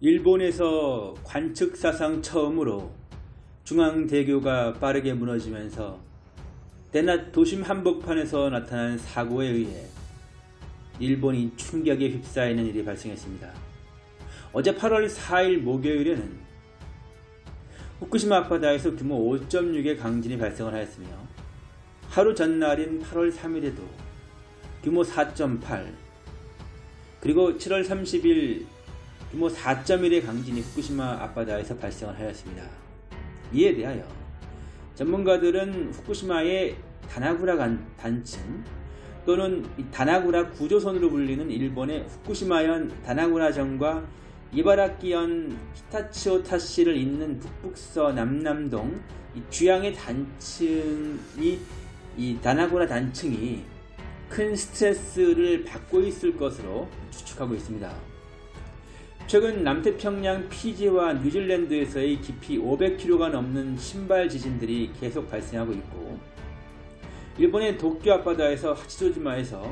일본에서 관측사상 처음으로 중앙대교가 빠르게 무너지면서 때낮 도심 한복판에서 나타난 사고에 의해 일본이 충격에 휩싸이는 일이 발생했습니다. 어제 8월 4일 목요일에는 후쿠시마 앞바다에서 규모 5.6의 강진이 발생을 하였으며 하루 전날인 8월 3일에도 규모 4.8 그리고 7월 30일 규모 4.1의 강진이 후쿠시마 앞바다에서 발생을 하였습니다. 이에 대하여 전문가들은 후쿠시마의 다나구라 단층 또는 다나구라 구조선으로 불리는 일본의 후쿠시마현 다나구라전과 이바라키현 히타치오타시를 잇는 북북서 남남동 쥐양의 단층이 이 다나구라 단층이 큰 스트레스를 받고 있을 것으로 추측하고 있습니다. 최근 남태평양 피지와 뉴질랜드에서의 깊이 500km가 넘는 신발 지진들이 계속 발생하고 있고 일본의 도쿄 앞바다에서 하치조지마에서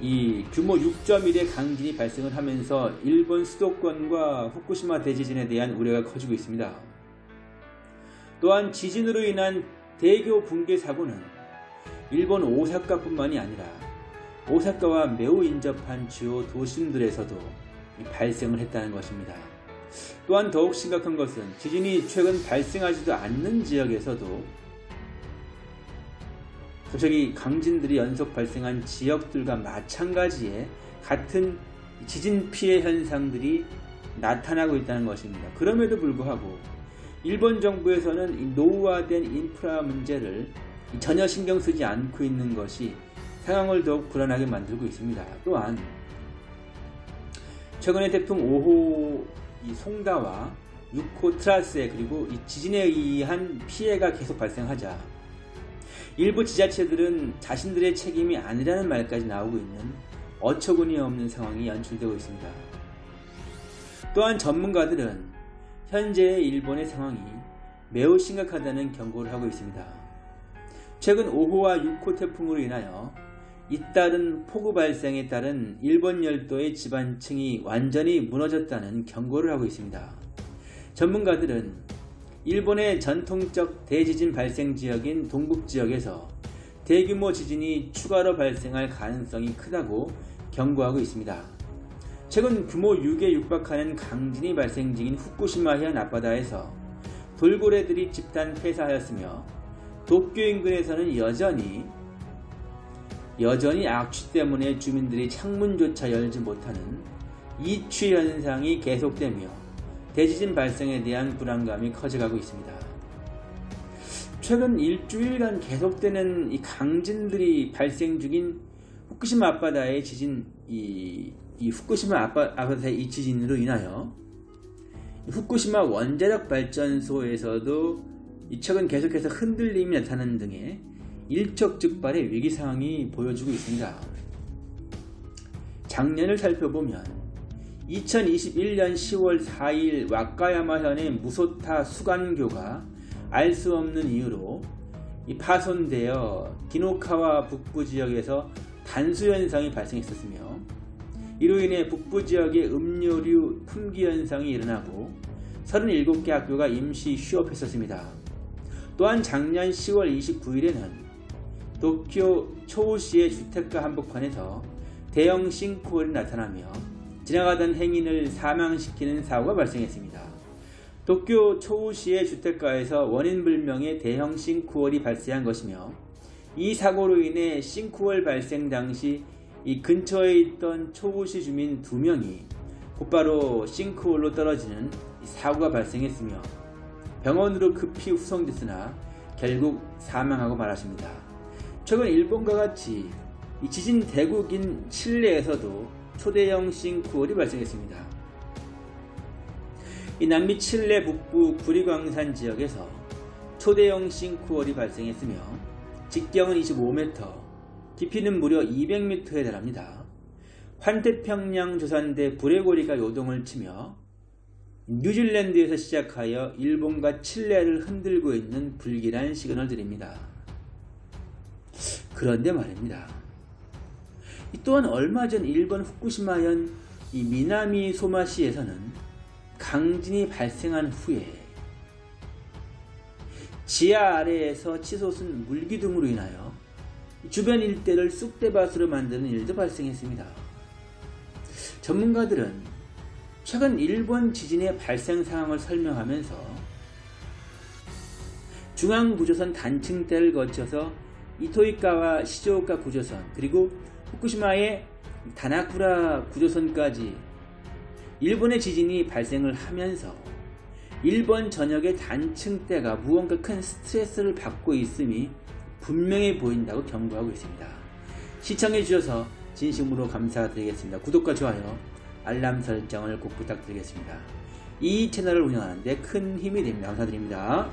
이 규모 6.1의 강진이 발생을 하면서 일본 수도권과 후쿠시마 대지진에 대한 우려가 커지고 있습니다. 또한 지진으로 인한 대교 붕괴 사고는 일본 오사카뿐만이 아니라 오사카와 매우 인접한 주요 도심들에서도 발생을 했다는 것입니다. 또한 더욱 심각한 것은 지진이 최근 발생하지도 않는 지역에서도 갑자기 강진들이 연속 발생한 지역들과 마찬가지의 같은 지진 피해 현상들이 나타나고 있다는 것입니다. 그럼에도 불구하고 일본 정부에서는 노후화된 인프라 문제를 전혀 신경 쓰지 않고 있는 것이 상황을 더욱 불안하게 만들고 있습니다. 또한 최근에 태풍 5호 송다와 6호 트라스에 그리고 지진에 의한 피해가 계속 발생하자 일부 지자체들은 자신들의 책임이 아니라는 말까지 나오고 있는 어처구니 없는 상황이 연출되고 있습니다. 또한 전문가들은 현재의 일본의 상황이 매우 심각하다는 경고를 하고 있습니다. 최근 5호와 6호 태풍으로 인하여 잇따른 폭우 발생에 따른 일본 열도의 지반층이 완전히 무너졌다는 경고를 하고 있습니다. 전문가들은 일본의 전통적 대지진 발생 지역인 동북 지역에서 대규모 지진이 추가로 발생할 가능성이 크다고 경고하고 있습니다. 최근 규모 6에 육박하는 강진이 발생 중인 후쿠시마현 앞바다에서 돌고래들이 집단 폐사하였으며 도쿄 인근에서는 여전히 여전히 악취 때문에 주민들이 창문조차 열지 못하는 이취 현상이 계속되며 대지진 발생에 대한 불안감이 커져가고 있습니다. 최근 일주일간 계속되는 이 강진들이 발생 중인 후쿠시마 앞바다의 지진, 이, 이 후쿠시마 앞바다의 이 지진으로 인하여 후쿠시마 원자력 발전소에서도 최근 계속해서 흔들림이 나타나는 등의 일촉즉발의 위기 상황이 보여주고 있습니다. 작년을 살펴보면 2021년 10월 4일 와카야마현의 무소타 수간교가 알 수 없는 이유로 파손되어 기노카와 북부 지역에서 단수 현상이 발생했었으며 이로 인해 북부 지역의 음료류 품귀 현상이 일어나고 37개 학교가 임시 휴업했었습니다. 또한 작년 10월 29일에는 도쿄 초우시의 주택가 한복판에서 대형 싱크홀이 나타나며 지나가던 행인을 사망시키는 사고가 발생했습니다. 도쿄 초우시의 주택가에서 원인불명의 대형 싱크홀이 발생한 것이며 이 사고로 인해 싱크홀 발생 당시 이 근처에 있던 초우시 주민 2명이 곧바로 싱크홀로 떨어지는 사고가 발생했으며 병원으로 급히 후송됐으나 결국 사망하고 말았습니다. 최근 일본과 같이 지진 대국인 칠레에서도 초대형 싱크홀이 발생했습니다. 이 남미 칠레 북부 구리광산 지역에서 초대형 싱크홀이 발생했으며 직경은 25m, 깊이는 무려 200m에 달합니다. 환태평양 조산대 불의 고리가 요동을 치며 뉴질랜드에서 시작하여 일본과 칠레를 흔들고 있는 불길한 시그널 들입니다. 그런데 말입니다. 또한 얼마 전 일본 후쿠시마현 이 미나미 소마시에서는 강진이 발생한 후에 지하 아래에서 치솟은 물기둥으로 인하여 주변 일대를 쑥대밭으로 만드는 일도 발생했습니다. 전문가들은 최근 일본 지진의 발생 상황을 설명하면서 중앙구조선 단층대를 거쳐서 이토이카와 시조오카 구조선 그리고 후쿠시마의 다나쿠라 구조선까지 일본의 지진이 발생을 하면서 일본 전역의 단층대가 무언가 큰 스트레스를 받고 있음이 분명해 보인다고 경고하고 있습니다. 시청해 주셔서 진심으로 감사드리겠습니다. 구독과 좋아요, 알람 설정을 꼭 부탁드리겠습니다. 이 채널을 운영하는데 큰 힘이 됩니다. 감사드립니다.